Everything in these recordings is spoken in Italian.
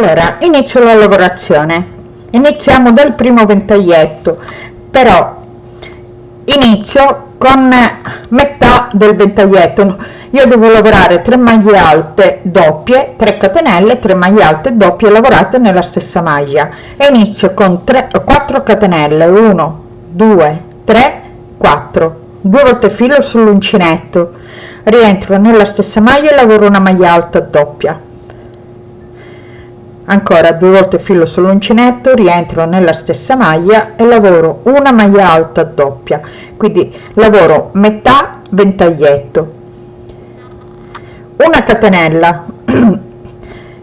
allora inizio la lavorazione. Iniziamo dal primo ventaglietto. Però inizio con metà del ventaglietto. Io devo lavorare 3 maglie alte doppie 3 catenelle 3 maglie alte doppie lavorate nella stessa maglia. E inizio con 3 4 catenelle. 1 2 3 4 due volte filo sull'uncinetto. Rientro nella stessa maglia e lavoro una maglia alta doppia ancora due volte filo sull'uncinetto rientro nella stessa maglia e lavoro una maglia alta doppia. Quindi lavoro metà ventaglietto. Una catenella.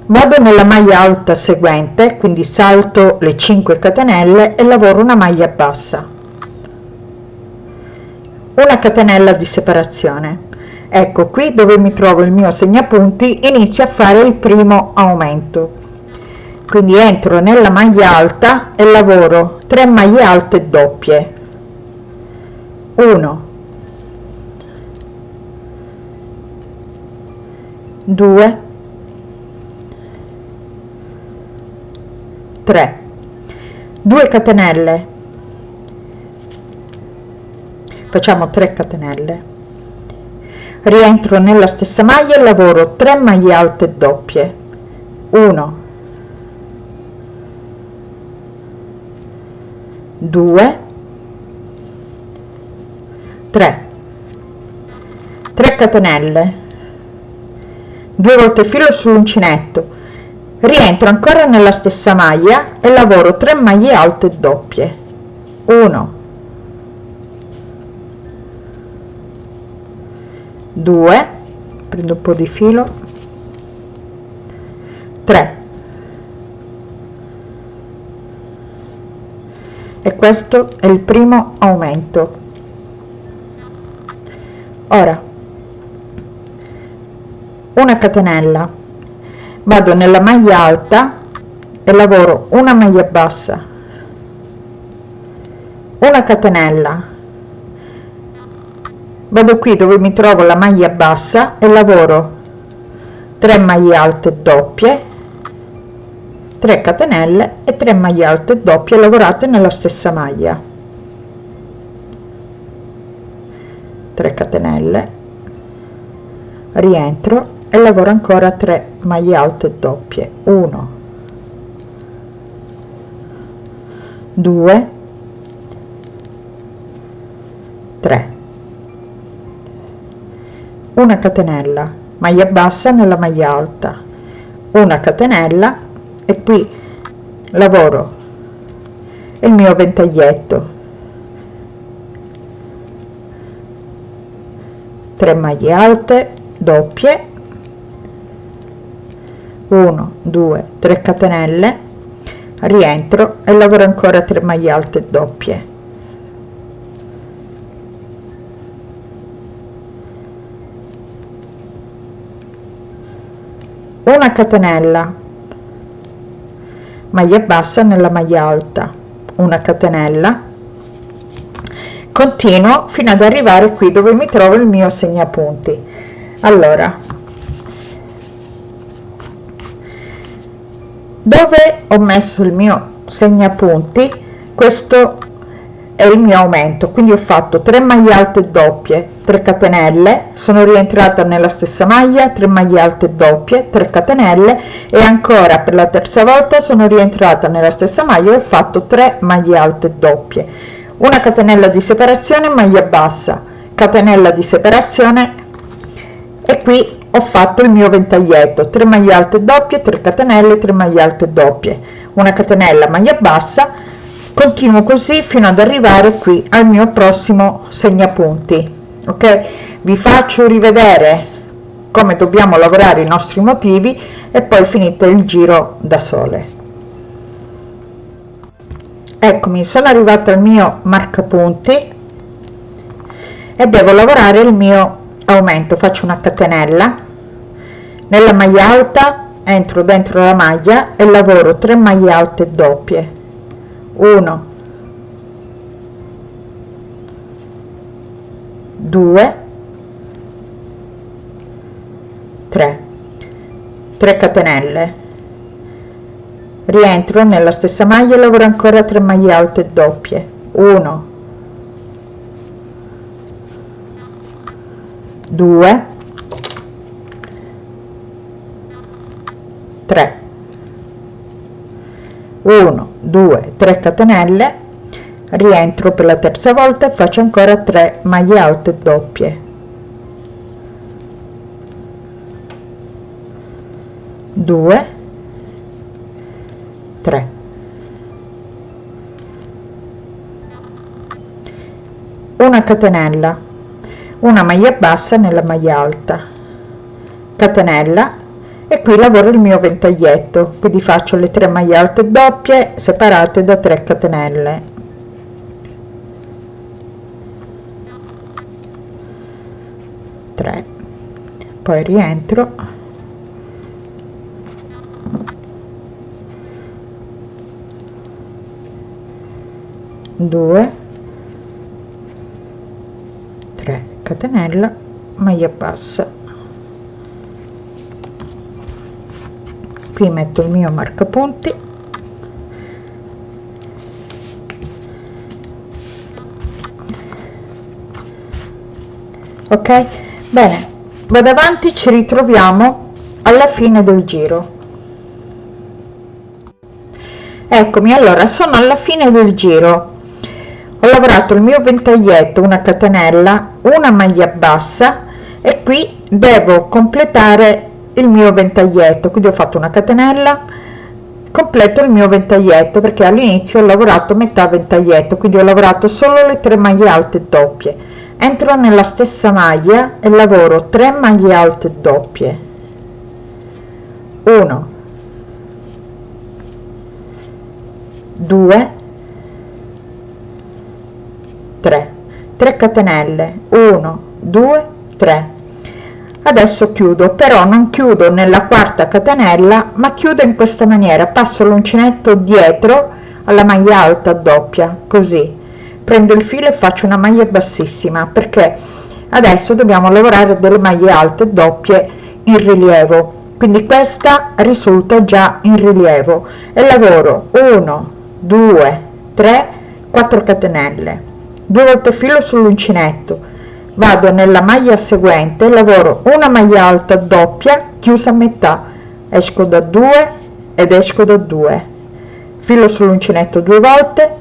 Vado nella maglia alta seguente quindi salto le 5 catenelle e lavoro una maglia bassa. Una catenella di separazione. Ecco qui dove mi trovo il mio segnapunti inizio a fare il primo aumento quindi entro nella maglia alta e lavoro 3 maglie alte doppie. 1 2 3 2 catenelle. Facciamo 3 catenelle. Rientro nella stessa maglia e lavoro 3 maglie alte doppie. 1 2 3 3 catenelle. 2 volte filo sull'uncinetto rientro ancora nella stessa maglia e lavoro 3 maglie alte doppie. 1 2 prendo un po di filo. 3 e questo è il primo aumento. Ora una catenella. Vado nella maglia alta e lavoro una maglia bassa. Una catenella. Vado qui dove mi trovo la maglia bassa e lavoro 3 maglie alte doppie 3 catenelle e 3 maglie alte doppie lavorate nella stessa maglia. 3 catenelle rientro e lavoro ancora 3 maglie alte doppie. 1 2 3 una catenella maglia bassa nella maglia alta. Una catenella e qui lavoro. Il mio ventaglietto. 3 maglie alte doppie. 1 2 3 catenelle. Rientro e lavoro ancora 3 maglie alte doppie. Una catenella maglia bassa nella maglia alta una catenella. Continuo fino ad arrivare qui dove mi trovo il mio segnapunti. Allora dove ho messo il mio segnapunti? Questo è il mio aumento quindi ho fatto 3 maglie alte doppie 3 catenelle sono rientrata nella stessa maglia 3 maglie alte doppie 3 catenelle e ancora per la terza volta sono rientrata nella stessa maglia e ho fatto 3 maglie alte doppie. Una catenella di separazione maglia bassa catenella di separazione e qui ho fatto il mio ventaglietto 3 maglie alte doppie 3 catenelle 3 maglie alte doppie. Una catenella maglia bassa continuo così fino ad arrivare qui al mio prossimo segnapunti ok? Vi faccio rivedere come dobbiamo lavorare i nostri motivi e poi finito il giro da sole. Eccomi sono arrivata al mio marcapunti e devo lavorare il mio aumento. Faccio una catenella. Nella maglia alta entro dentro la maglia e lavoro 3 maglie alte doppie 1 2 3 3 catenelle. Rientro nella stessa maglia e lavoro ancora 3 maglie alte doppie. 1 2 3 1 2 3 catenelle. Rientro per la terza volta e faccio ancora 3 maglie alte doppie. 2 3 una catenella. Una maglia bassa nella maglia alta. Catenella e qui lavoro il mio ventaglietto. Quindi faccio le 3 maglie alte doppie separate da 3 catenelle. Poi rientro. 2 3 catenella. Maglia bassa qui metto il mio marcapunti. Ok? Bene. Vado avanti ci ritroviamo alla fine del giro. Eccomi allora sono alla fine del giro. Ho lavorato il mio ventaglietto una catenella una maglia bassa e qui devo completare il mio ventaglietto quindi ho fatto una catenella completo il mio ventaglietto perché all'inizio ho lavorato metà ventaglietto quindi ho lavorato solo le tre maglie alte doppie. Entro nella stessa maglia e lavoro 3 maglie alte doppie. 1 2 3 3 catenelle. 1 2 3 adesso chiudo però non chiudo nella quarta catenella ma chiudo in questa maniera. Passo l'uncinetto dietro alla maglia alta doppia così. Prendo il filo e faccio una maglia bassissima perché adesso dobbiamo lavorare delle maglie alte doppie in rilievo. Quindi questa risulta già in rilievo. E lavoro 1 2 3 4 catenelle. Due volte filo sull'uncinetto vado nella maglia seguente lavoro una maglia alta doppia chiusa a metà. Esco da 2 ed esco da 2 filo sull'uncinetto due volte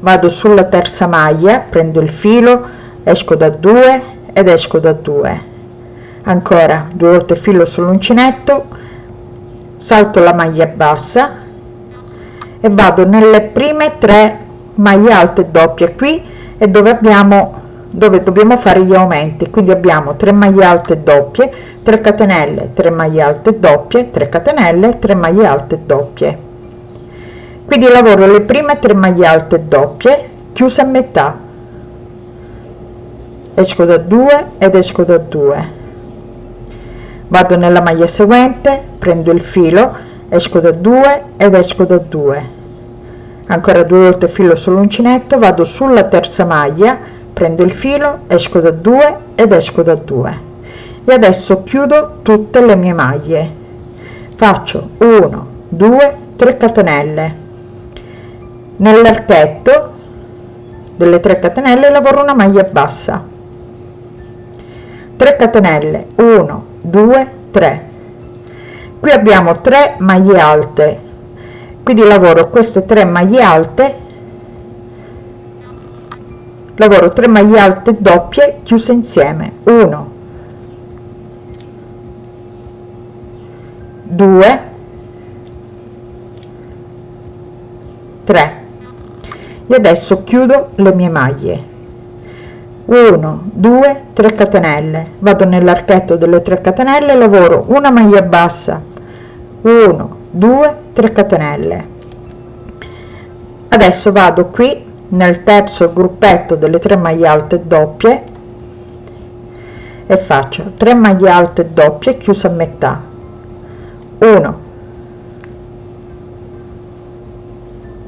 vado sulla terza maglia prendo il filo esco da 2 ed esco da 2 ancora due volte filo sull'uncinetto salto la maglia bassa e vado nelle prime tre maglie alte doppie qui e dove abbiamo dove dobbiamo fare gli aumenti. Quindi abbiamo 3 maglie alte doppie 3 catenelle 3 maglie alte doppie 3 catenelle 3 maglie alte doppie. Quindi lavoro le prime 3 maglie alte doppie chiuse a metà. Esco da 2 ed esco da 2 vado nella maglia seguente prendo il filo esco da 2 ed esco da 2 ancora due volte filo sull'uncinetto vado sulla terza maglia prendo il filo esco da 2 ed esco da 2 e adesso chiudo tutte le mie maglie. Faccio 1 2 3 catenelle. Nell'archetto delle 3 catenelle lavoro una maglia bassa. 3 catenelle 1 2 3 qui abbiamo 3 maglie alte. Quindi lavoro queste tre maglie alte lavoro 3 maglie alte doppie chiuse insieme. 1 2 3 e adesso chiudo le mie maglie. 1 2 3 catenelle. Vado nell'archetto delle 3 catenelle lavoro una maglia bassa. 1 2 3 catenelle. Adesso vado qui nel terzo gruppetto delle 3 maglie alte doppie e faccio 3 maglie alte doppie chiusa a metà. 1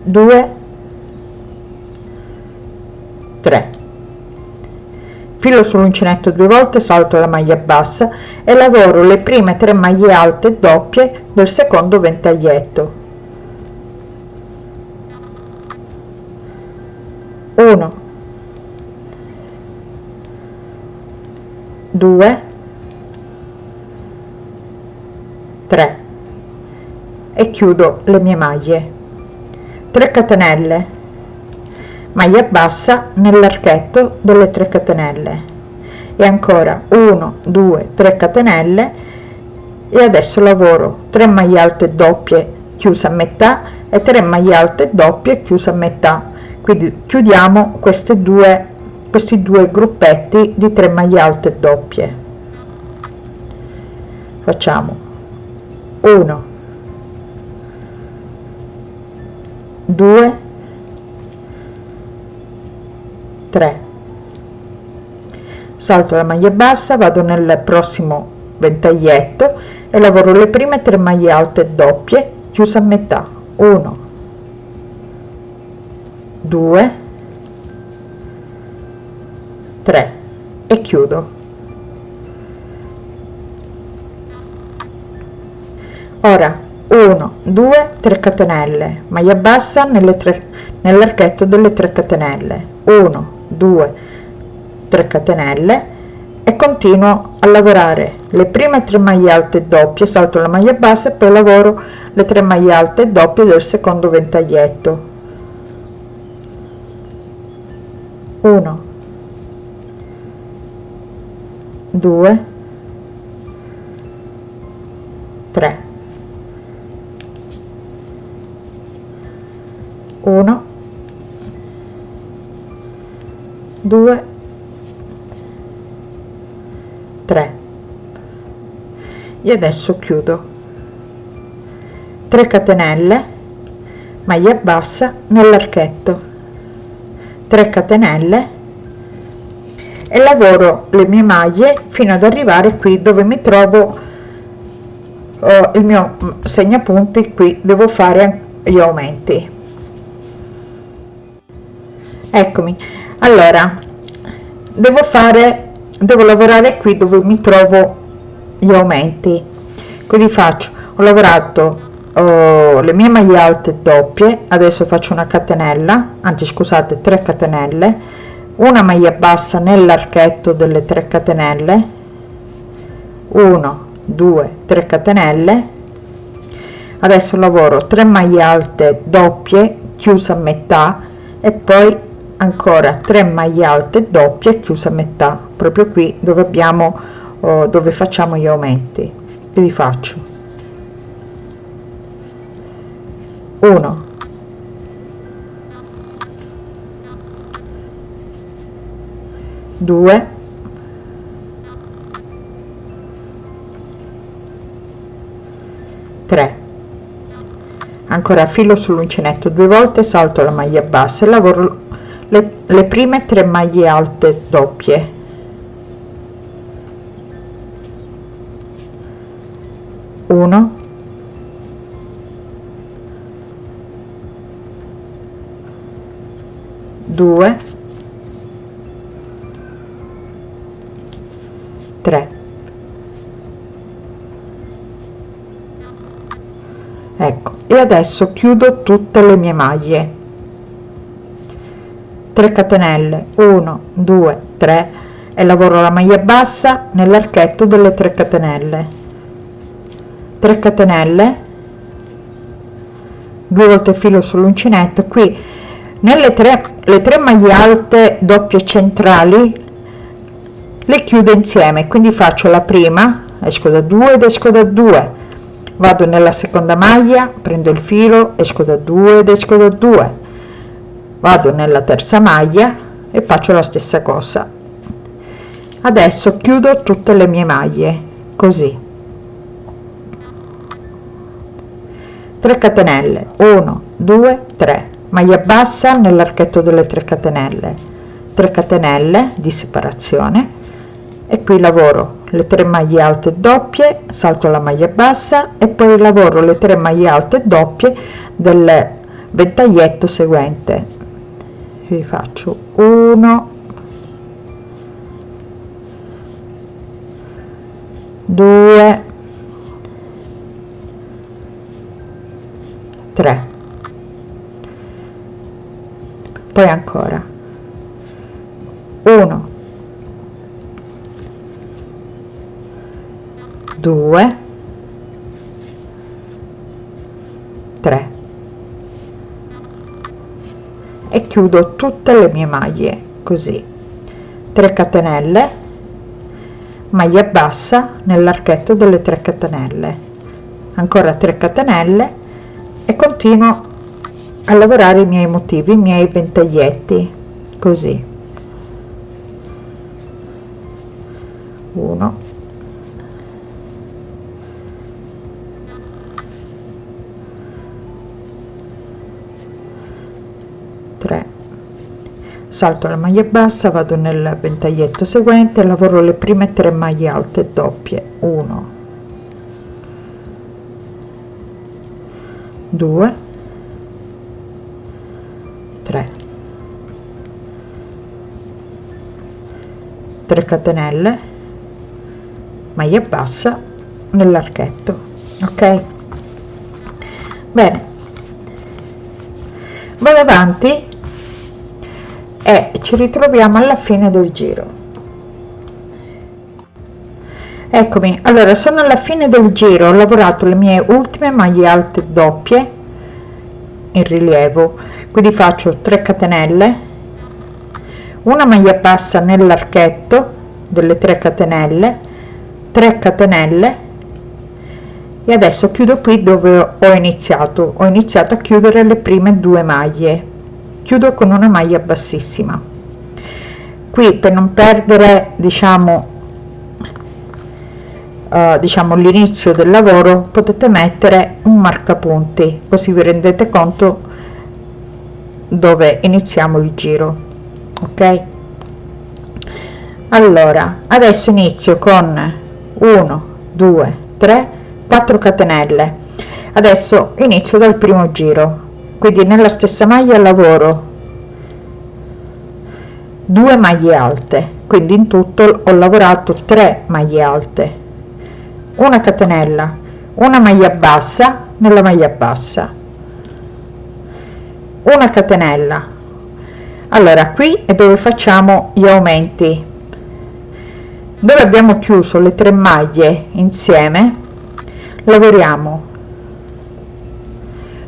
2 3 filo sull'uncinetto due volte salto la maglia bassa e lavoro le prime tre maglie alte doppie del secondo ventaglietto 1 2 3 e chiudo le mie maglie. 3 catenelle. Maglia bassa nell'archetto delle 3 catenelle. E ancora 1 2 3 catenelle. E adesso lavoro. 3 maglie alte doppie chiuse a metà e 3 maglie alte doppie chiuse a metà quindi chiudiamo queste due questi due gruppetti di 3 maglie alte doppie. Facciamo 1 2 3 salto la maglia bassa vado nel prossimo ventaglietto e lavoro le prime 3 maglie alte doppie chiusa a metà. 1 2 3 e chiudo. Ora 1 2 3 catenelle. Maglia bassa nelle tre nell'archetto delle 3 catenelle. 1 2 3 catenelle. E continuo a lavorare. Le prime 3 maglie alte doppie salto la maglia bassa e poi lavoro le 3 maglie alte doppie del secondo ventaglietto 1 2 3 1 2 3 e adesso chiudo. 3 catenelle maglia bassa nell'archetto 3 catenelle e lavoro le mie maglie fino ad arrivare qui dove mi trovo oh, il mio segnapunti qui devo fare gli aumenti. Eccomi. Allora devo fare devo lavorare qui dove mi trovo gli aumenti. Quindi faccio. Ho lavorato oh, le mie maglie alte doppie adesso faccio una catenella anzi scusate 3 catenelle una maglia bassa nell'archetto delle 3 catenelle 1 2 3 catenelle. Adesso lavoro 3 maglie alte doppie chiusa a metà e poi ancora 3 maglie alte doppie chiusa a metà proprio qui dove abbiamo oh, dove facciamo gli aumenti. Quindi faccio 1 2 3 ancora filo sull'uncinetto due volte salto la maglia bassa e lavoro le, le prime tre maglie alte doppie. Uno due tre. Ecco e adesso chiudo tutte le mie maglie. 3 catenelle 1 2 3 e lavoro la maglia bassa nell'archetto delle 3 catenelle. 3 catenelle due volte filo sull'uncinetto qui nelle tre le tre maglie alte doppie centrali le chiudo insieme quindi faccio la prima esco da 2 ed esco da 2 vado nella seconda maglia prendo il filo esco da 2 ed esco da 2 vado nella terza maglia e faccio la stessa cosa. Adesso chiudo tutte le mie maglie così. 3 catenelle. 1 2 3 maglia bassa nell'archetto delle 3 catenelle. 3 catenelle di separazione. E qui lavoro le 3 maglie alte doppie salto la maglia bassa e poi lavoro le 3 maglie alte doppie del ventaglietto seguente. Vi faccio 1 2 3 poi ancora. 1 2 3 e chiudo tutte le mie maglie così. 3 catenelle maglia bassa nell'archetto delle 3 catenelle. Ancora 3 catenelle e continuo a lavorare i miei motivi i miei ventaglietti così. 1 3 salto la maglia bassa vado nel ventaglietto seguente lavoro le prime tre maglie alte doppie. 1 2 3 catenelle maglia bassa nell'archetto ok? Bene. Vado avanti e ci ritroviamo alla fine del giro. Eccomi. Allora sono alla fine del giro ho lavorato le mie ultime maglie alte doppie in rilievo. Quindi faccio 3 catenelle una maglia bassa nell'archetto delle 3 catenelle 3 catenelle. E adesso chiudo qui dove ho iniziato. Ho iniziato a chiudere le prime due maglie. Chiudo con una maglia bassissima. Qui per non perdere diciamo uh, diciamo l'inizio del lavoro potete mettere un marcapunti così vi rendete conto dove iniziamo il giro ok? Allora adesso inizio con 1 2 3 4 catenelle. Adesso inizio dal primo giro. Quindi nella stessa maglia lavoro 2 maglie alte. Quindi in tutto ho lavorato 3 maglie alte. Una catenella una maglia bassa nella maglia bassa. Una catenella allora qui è dove facciamo gli aumenti. Dove abbiamo chiuso le tre maglie insieme? Lavoriamo.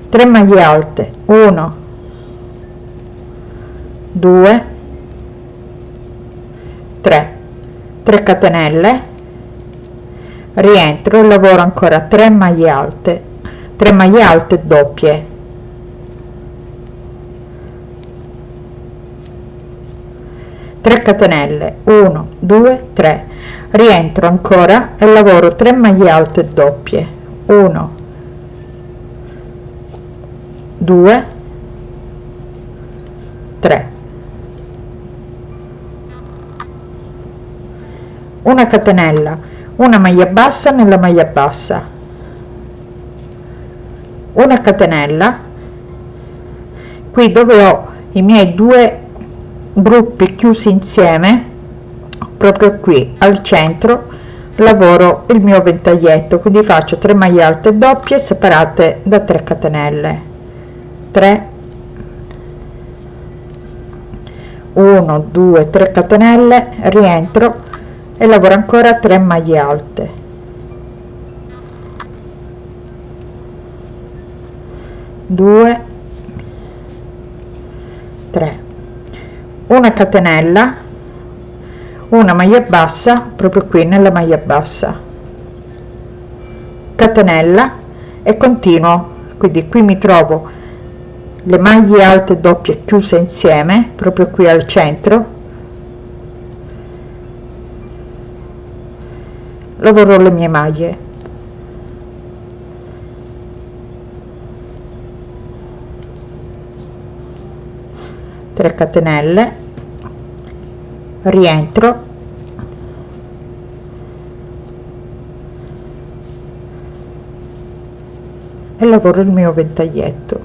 3 maglie alte. 1 2 3 3 catenelle. Rientro e lavoro ancora. 3 maglie alte. 3 maglie alte doppie tre catenelle 1 2 3 rientro ancora e lavoro 3 maglie alte doppie. 1 2 3 una catenella una maglia bassa nella maglia bassa. Una catenella. Qui dove ho i miei due gruppi chiusi insieme proprio qui al centro lavoro il mio ventaglietto. Quindi faccio 3 maglie alte doppie separate da 3 catenelle. 3 1 2 3 catenelle rientro e lavoro ancora 3 maglie alte. Due. Tre una catenella una maglia bassa proprio qui nella maglia bassa. Catenella e continuo quindi qui mi trovo le maglie alte doppie chiuse insieme proprio qui al centro. Lavoro le mie maglie. Tre catenelle rientro. E lavoro il mio ventaglietto.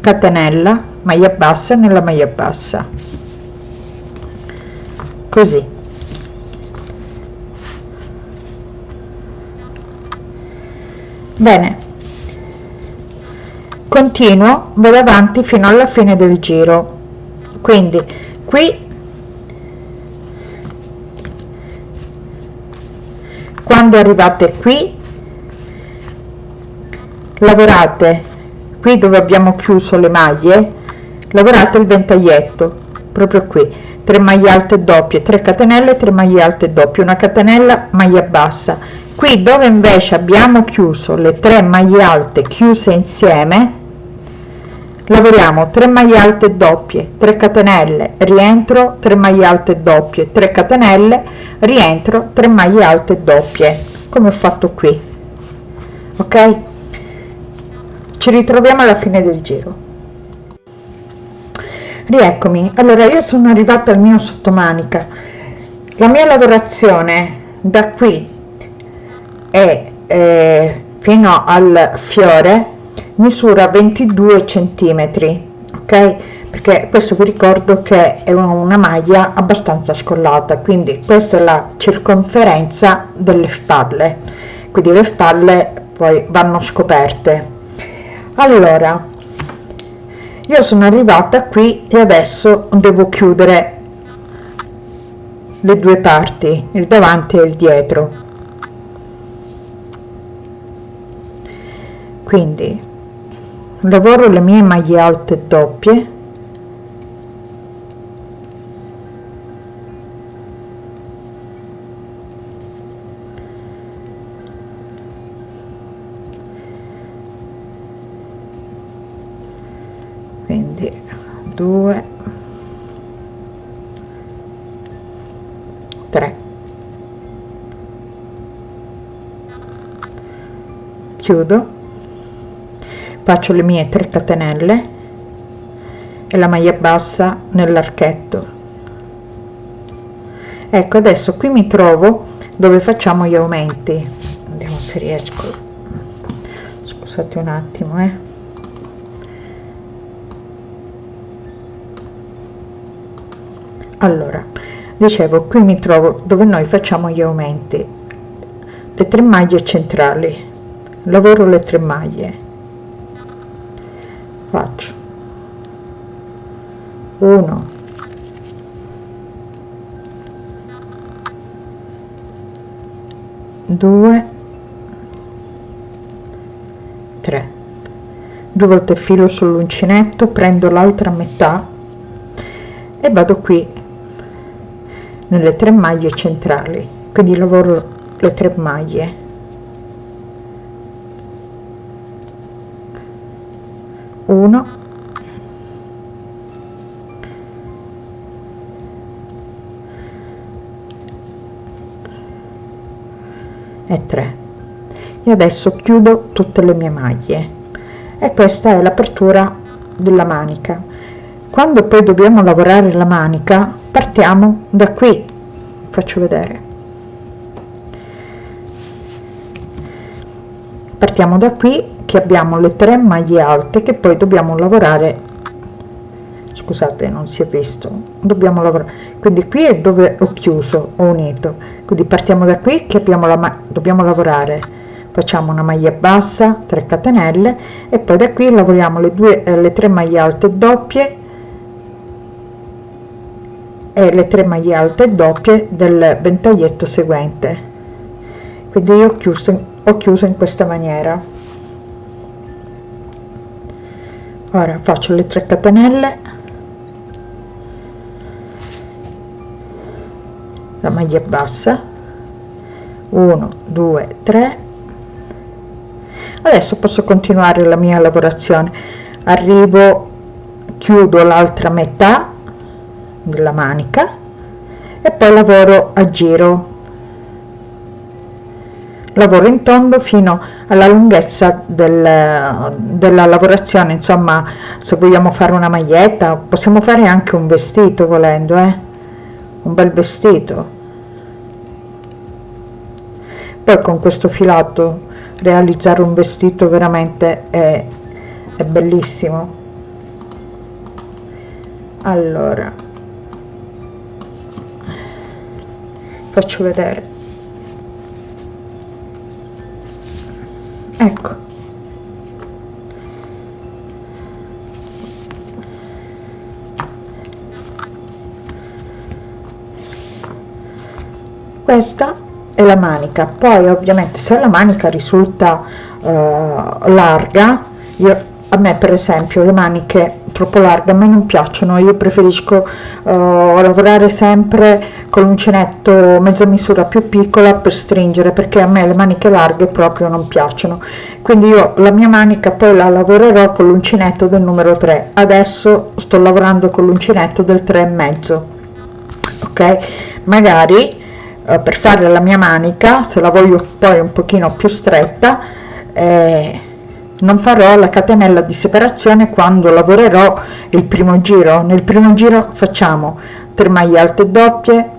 Catenella maglia bassa nella maglia bassa. Così. Bene. Continuo vado avanti fino alla fine del giro. Quindi qui quando arrivate qui lavorate qui dove abbiamo chiuso le maglie lavorate il ventaglietto proprio qui. 3 maglie alte doppie 3 catenelle 3 maglie alte doppie una catenella maglia bassa. Qui dove invece abbiamo chiuso le 3 maglie alte chiuse insieme lavoriamo 3 maglie alte doppie 3 catenelle rientro 3 maglie alte doppie 3 catenelle rientro 3 maglie alte doppie. Come ho fatto qui. Ok? Ci ritroviamo alla fine del giro. Rieccomi. Allora io sono arrivata al mio sottomanica. La mia lavorazione da qui e eh, fino al fiore misura 22 centimetri ok? Perché questo vi ricordo che è una maglia abbastanza scollata quindi questa è la circonferenza delle spalle. Quindi le spalle poi vanno scoperte. Allora io sono arrivata qui e adesso devo chiudere le due parti il davanti e il dietro quindi lavoro le mie maglie alte doppie. Quindi 2 3 chiudo faccio le mie 3 catenelle e la maglia bassa nell'archetto. Ecco adesso qui mi trovo dove facciamo gli aumenti. Vediamo se riesco. Scusate un attimo eh. Allora dicevo qui mi trovo dove noi facciamo gli aumenti. Le tre maglie centrali. Lavoro le tre maglie faccio? 1 2 3 due volte filo sull'uncinetto prendo l'altra metà e vado qui nelle tre maglie centrali. Quindi lavoro le tre maglie 1 e 3 e adesso chiudo tutte le mie maglie. E questa è l'apertura della manica. Quando poi dobbiamo lavorare la manica partiamo da qui. Faccio vedere. Partiamo da qui che abbiamo le tre maglie alte che poi dobbiamo lavorare scusate non si è visto dobbiamo lavorare. Quindi qui è dove ho chiuso ho unito. Quindi partiamo da qui che abbiamo la dobbiamo lavorare. Facciamo una maglia bassa 3 catenelle e poi da qui lavoriamo le due eh, le tre maglie alte doppie e le tre maglie alte doppie del ventaglietto seguente. Quindi io ho chiuso ho chiuso in questa maniera ora faccio le 3 catenelle. La maglia bassa. 1 2 3 adesso posso continuare la mia lavorazione. Arrivo chiudo l'altra metà della manica e poi lavoro a giro lavoro in tondo fino alla lunghezza del, della lavorazione insomma se vogliamo fare una maglietta possiamo fare anche un vestito volendo eh? un bel vestito. Poi con questo filato realizzare un vestito veramente è, è bellissimo. Allora. Faccio vedere ecco. Questa è la manica. Poi ovviamente se la manica risulta eh, larga io, a me per esempio le maniche troppo larghe a me non piacciono. Io preferisco uh, lavorare sempre con l'uncinetto mezza misura più piccola per stringere perché a me le maniche larghe proprio non piacciono. Quindi io la mia manica poi la lavorerò con l'uncinetto del numero 3 adesso sto lavorando con l'uncinetto del 3 e mezzo. Ok? Magari uh, per fare la mia manica se la voglio poi un pochino più stretta eh, non farò la catenella di separazione quando lavorerò il primo giro. Nel primo giro facciamo 3 maglie alte doppie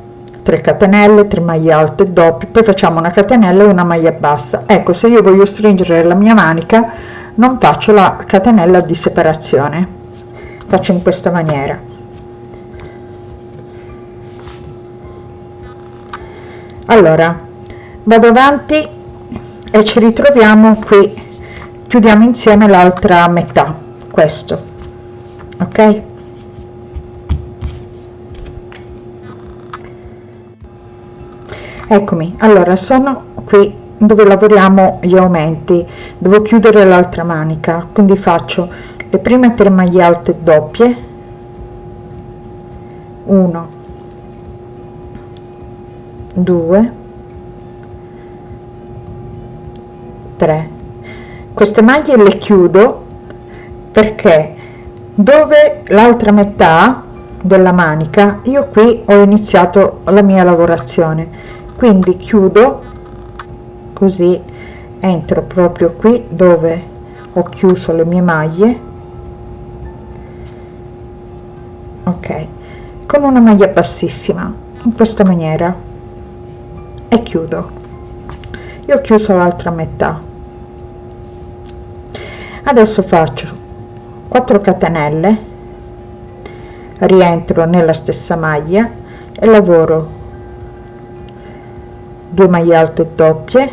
3 catenelle 3 maglie alte doppie poi facciamo una catenella e una maglia bassa. Ecco se io voglio stringere la mia manica non faccio la catenella di separazione. Faccio in questa maniera. Allora vado avanti e ci ritroviamo qui chiudiamo insieme l'altra metà questo ok? Eccomi allora sono qui dove lavoriamo gli aumenti. Devo chiudere l'altra manica quindi faccio le prime tre maglie alte doppie. 1 2 3 queste maglie le chiudo perché dove l'altra metà della manica io qui ho iniziato la mia lavorazione. Quindi chiudo così entro proprio qui dove ho chiuso le mie maglie. Ok con una maglia bassissima in questa maniera. E chiudo. Io ho chiuso l'altra metà adesso faccio 4 catenelle rientro nella stessa maglia e lavoro 2 maglie alte doppie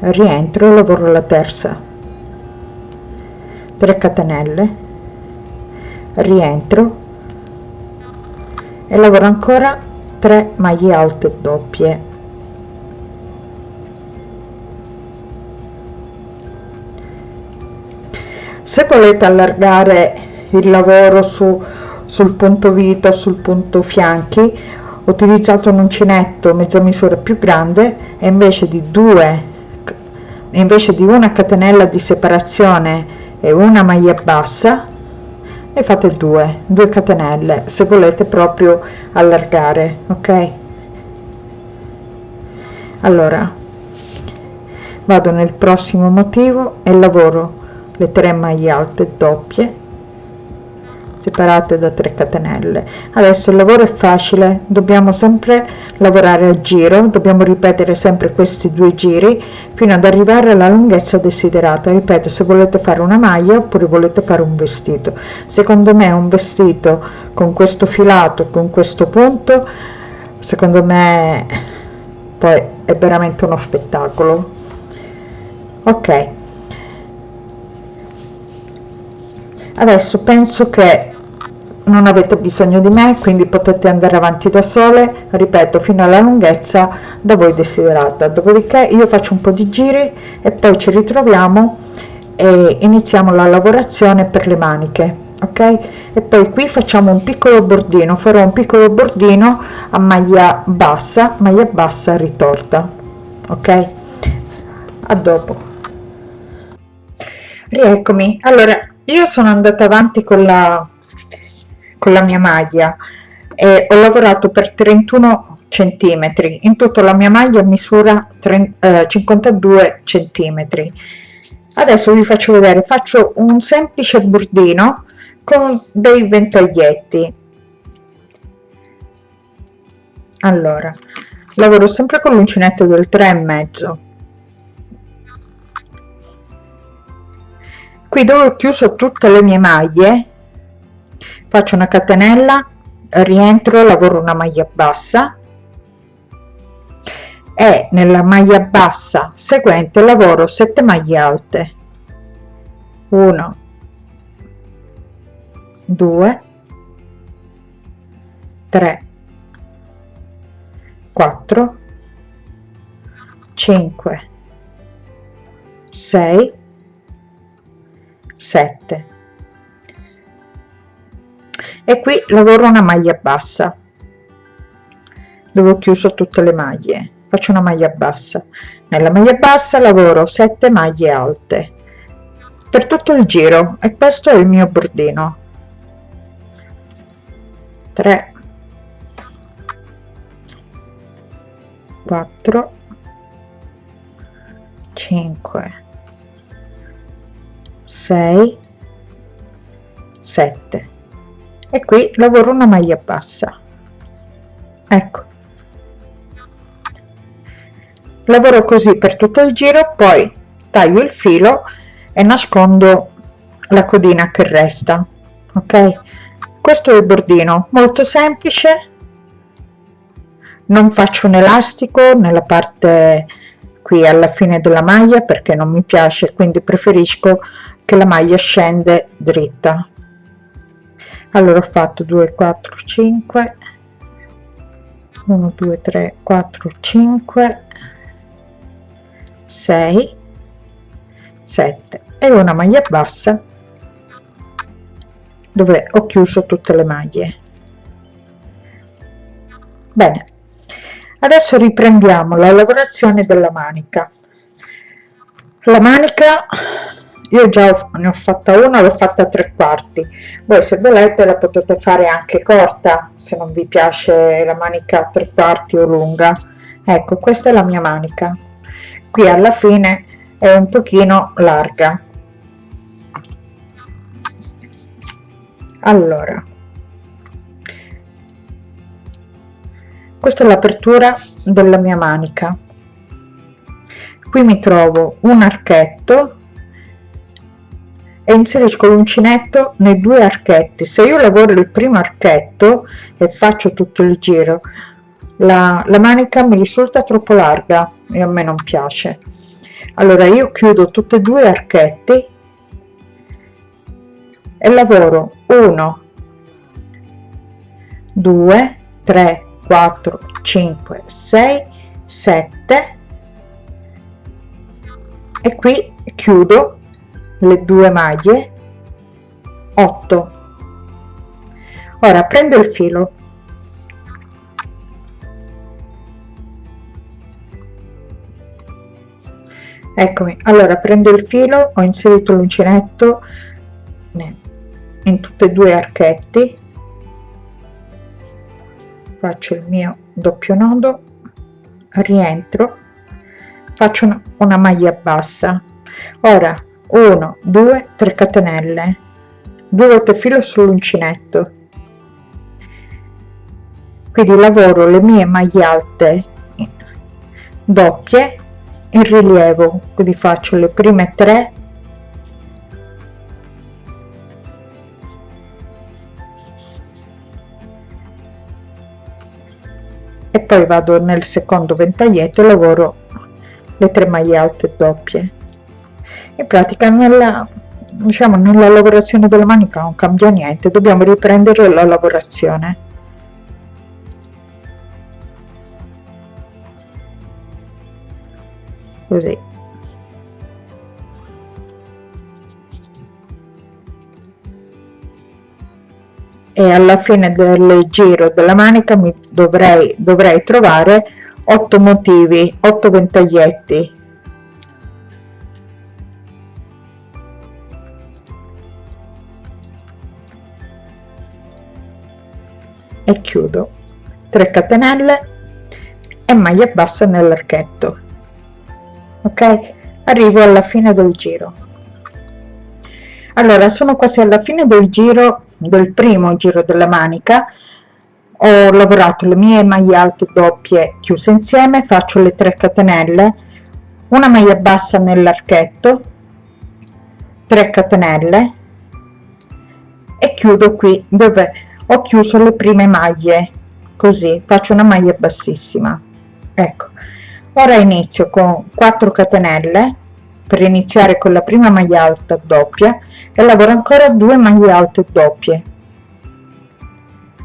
rientro e lavoro la terza. 3 catenelle rientro e lavoro ancora 3 maglie alte doppie se volete allargare il lavoro su sul punto vita sul punto fianchi ho utilizzato un uncinetto mezza misura più grande e invece di due invece di una catenella di separazione e una maglia bassa ne fate due due catenelle se volete proprio allargare ok? Allora vado nel prossimo motivo e lavoro le 3 maglie alte doppie separate da 3 catenelle. Adesso il lavoro è facile dobbiamo sempre lavorare a giro dobbiamo ripetere sempre questi due giri fino ad arrivare alla lunghezza desiderata. Ripeto se volete fare una maglia oppure volete fare un vestito. Secondo me un vestito con questo filato con questo punto secondo me poi è veramente uno spettacolo. Ok adesso penso che non avete bisogno di me quindi potete andare avanti da sole ripeto fino alla lunghezza da voi desiderata. Dopodiché io faccio un po di giri e poi ci ritroviamo e iniziamo la lavorazione per le maniche ok? E poi qui facciamo un piccolo bordino farò un piccolo bordino a maglia bassa maglia bassa ritorta ok? A dopo. Rieccomi. Allora io sono andata avanti con la con la mia maglia e ho lavorato per 31 centimetri. In tutta la mia maglia misura 30, eh, 52 centimetri. Adesso vi faccio vedere faccio un semplice bordino con dei ventoglietti allora lavoro sempre con l'uncinetto del 3 e mezzo qui dove ho chiuso tutte le mie maglie. Faccio una catenella rientro lavoro una maglia bassa. E nella maglia bassa seguente lavoro 7 maglie alte. 1 2 3 4 5 6 7 e qui lavoro una maglia bassa. Dove ho chiuso tutte le maglie. Faccio una maglia bassa. Nella maglia bassa lavoro 7 maglie alte. Per tutto il giro. E questo è il mio bordino. 3 4 5 6 7 e qui lavoro una maglia bassa. Ecco. Lavoro così per tutto il giro poi taglio il filo e nascondo la codina che resta ok? Questo è il bordino molto semplice. Non faccio un elastico nella parte qui alla fine della maglia perché non mi piace quindi preferisco che la maglia scende dritta. Allora ho fatto 2 4 5 1 2 3 4 5 6 7 e una maglia bassa dove ho chiuso tutte le maglie. Bene. Adesso riprendiamo la lavorazione della manica. La manica io già ne ho fatta una l'ho fatta a tre quarti. Voi se volete la potete fare anche corta se non vi piace la manica a tre quarti o lunga. Ecco questa è la mia manica. Qui alla fine è un pochino larga. Allora. Questa è l'apertura della mia manica. Qui mi trovo un archetto e inserisco l'uncinetto nei due archetti. Se io lavoro il primo archetto e faccio tutto il giro la, la manica mi risulta troppo larga e a me non piace. Allora io chiudo tutti e due archetti e lavoro 1 2 3 4 5 6 7 e qui chiudo le due maglie 8 ora prendo il filo. Eccomi. Allora prendo il filo ho inserito l'uncinetto in tutti e due archetti. Faccio il mio doppio nodo rientro faccio una, una maglia bassa. Ora 1 2 3 catenelle. 2 volte filo sull'uncinetto. Quindi lavoro le mie maglie alte doppie in rilievo. Quindi faccio le prime tre. E poi vado nel secondo ventaglietto e lavoro le tre maglie alte doppie in pratica nella diciamo nella lavorazione della manica non cambia niente dobbiamo riprendere la lavorazione. Così. E alla fine del giro della manica mi dovrei dovrei trovare 8 motivi 8 ventaglietti e chiudo. 3 catenelle e maglia bassa nell'archetto. Ok? Arrivo alla fine del giro. Allora sono quasi alla fine del giro del primo giro della manica. Ho lavorato le mie maglie alte doppie chiuse insieme faccio le 3 catenelle una maglia bassa nell'archetto 3 catenelle e chiudo qui dove ho chiuso le prime maglie così faccio una maglia bassissima. Ecco. Ora inizio con 4 catenelle per iniziare con la prima maglia alta doppia e lavoro ancora 2 maglie alte doppie.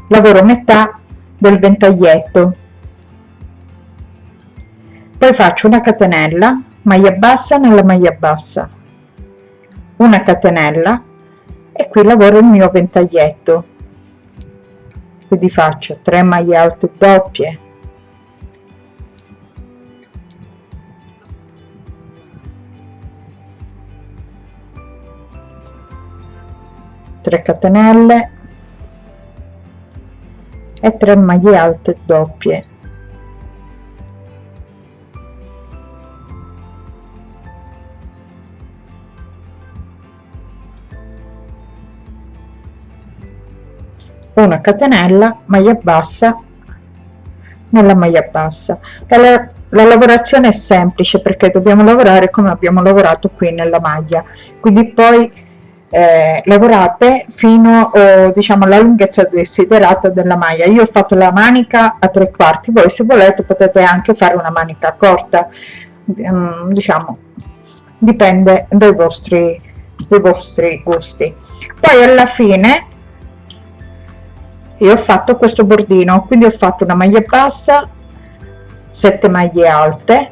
Lavoro metà del ventaglietto. Poi faccio una catenella maglia bassa nella maglia bassa. Una catenella e qui lavoro il mio ventaglietto quindi faccio 3 maglie alte doppie. 3 catenelle e 3 maglie alte doppie una catenella maglia bassa nella maglia bassa. La, la lavorazione è semplice perché dobbiamo lavorare come abbiamo lavorato qui nella maglia. Quindi poi eh, lavorate fino eh, diciamo alla lunghezza desiderata della maglia. Io ho fatto la manica a tre quarti voi se volete potete anche fare una manica corta. Um, diciamo dipende dai vostri dei vostri gusti. Poi alla fine io ho fatto questo bordino. Quindi ho fatto una maglia bassa 7 maglie alte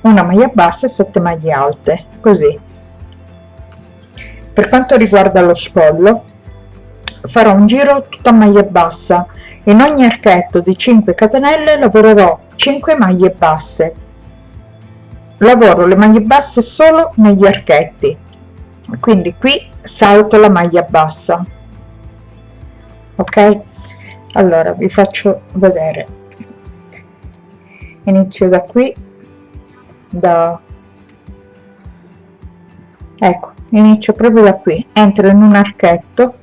una maglia bassa e 7 maglie alte così. Per quanto riguarda lo scollo farò un giro tutto a maglia bassa. In ogni archetto di 5 catenelle lavorerò 5 maglie basse. Lavoro le maglie basse solo negli archetti. Quindi qui salto la maglia bassa ok? Allora vi faccio vedere. Inizio da qui da ecco inizio proprio da qui. Entro in un archetto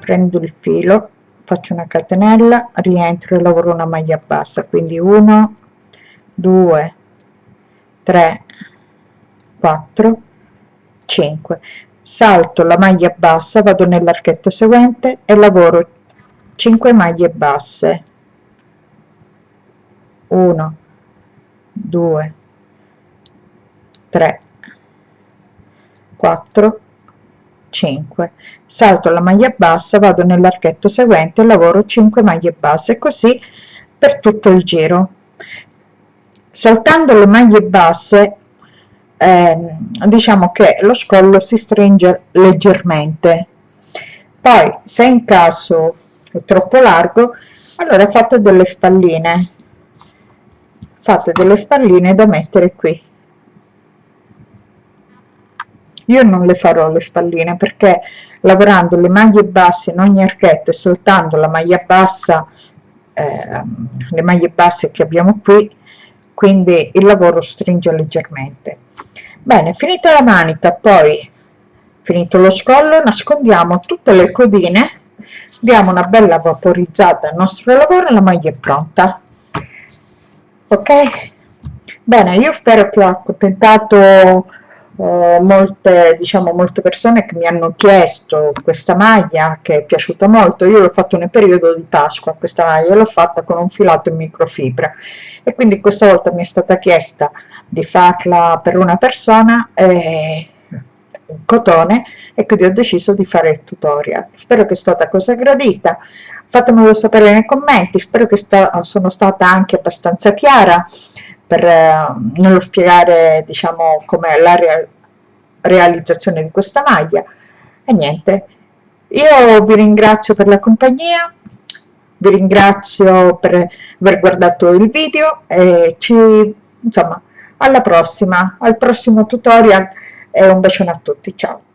prendo il filo faccio una catenella rientro e lavoro una maglia bassa. Quindi 1 2 3 4 5 salto la maglia bassa vado nell'archetto seguente e lavoro 5 maglie basse. 1 2 3 4 5 salto la maglia bassa vado nell'archetto seguente lavoro 5 maglie basse così per tutto il giro. Saltando le maglie basse eh, diciamo che lo scollo si stringe leggermente. Poi se in caso è troppo largo allora fate delle spalline. Fate delle spalline da mettere qui. Io non le farò le spalline perché lavorando le maglie basse in ogni archetto e soltanto la maglia bassa eh, le maglie basse che abbiamo qui quindi il lavoro stringe leggermente. Bene finita la manica poi finito lo scollo nascondiamo tutte le codine diamo una bella vaporizzata al nostro lavoro e la maglia è pronta. Ok? Bene io spero che ho accontentato eh, molte, diciamo, molte persone che mi hanno chiesto questa maglia che è piaciuta molto, io l'ho fatto nel periodo di Pasqua, questa maglia l'ho fatta con un filato in microfibra. E quindi questa volta mi è stata chiesta di farla per una persona eh, cotone e quindi ho deciso di fare il tutorial. Spero che è stata cosa gradita. Fatemelo sapere nei commenti. Spero che sta, sono stata anche abbastanza chiara per eh, nello spiegare diciamo come la re realizzazione di questa maglia. E niente. Io vi ringrazio per la compagnia vi ringrazio per aver guardato il video e ci insomma alla prossima al prossimo tutorial e un bacione a tutti. Ciao